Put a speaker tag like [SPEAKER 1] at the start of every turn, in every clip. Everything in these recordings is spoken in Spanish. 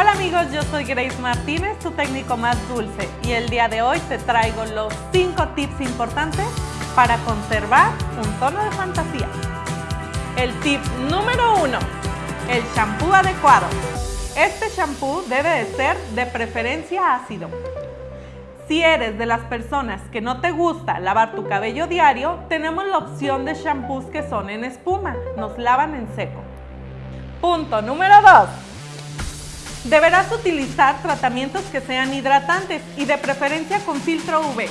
[SPEAKER 1] Hola amigos, yo soy Grace Martínez, tu técnico más dulce y el día de hoy te traigo los 5 tips importantes para conservar un tono de fantasía. El tip número 1, el shampoo adecuado. Este shampoo debe de ser de preferencia ácido. Si eres de las personas que no te gusta lavar tu cabello diario, tenemos la opción de shampoos que son en espuma, nos lavan en seco. Punto número 2. Deberás utilizar tratamientos que sean hidratantes y de preferencia con filtro UV.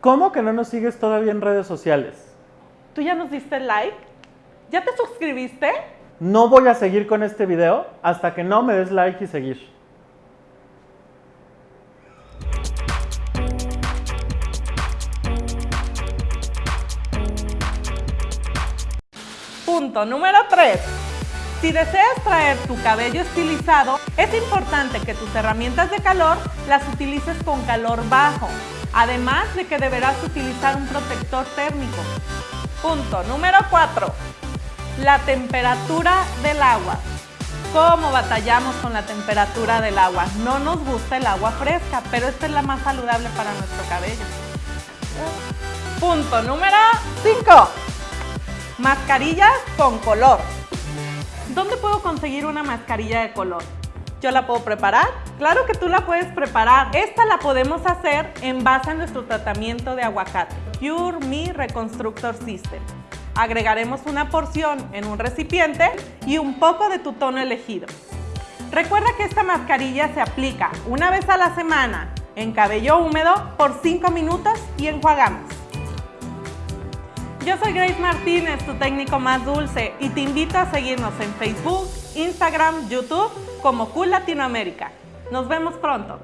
[SPEAKER 2] ¿Cómo que no nos sigues todavía en redes sociales?
[SPEAKER 1] ¿Tú ya nos diste like? ¿Ya te suscribiste?
[SPEAKER 2] No voy a seguir con este video hasta que no me des like y seguir.
[SPEAKER 1] Punto número 3. Si deseas traer tu cabello estilizado, es importante que tus herramientas de calor las utilices con calor bajo, además de que deberás utilizar un protector térmico. Punto número 4. La temperatura del agua. ¿Cómo batallamos con la temperatura del agua? No nos gusta el agua fresca, pero esta es la más saludable para nuestro cabello. Punto número 5. Mascarillas con color. ¿Dónde puedo conseguir una mascarilla de color? ¿Yo la puedo preparar? Claro que tú la puedes preparar. Esta la podemos hacer en base a nuestro tratamiento de aguacate. Cure Me Reconstructor System. Agregaremos una porción en un recipiente y un poco de tu tono elegido. Recuerda que esta mascarilla se aplica una vez a la semana en cabello húmedo por 5 minutos y enjuagamos. Yo soy Grace Martínez, tu técnico más dulce, y te invito a seguirnos en Facebook, Instagram, YouTube como Cool Latinoamérica. Nos vemos pronto.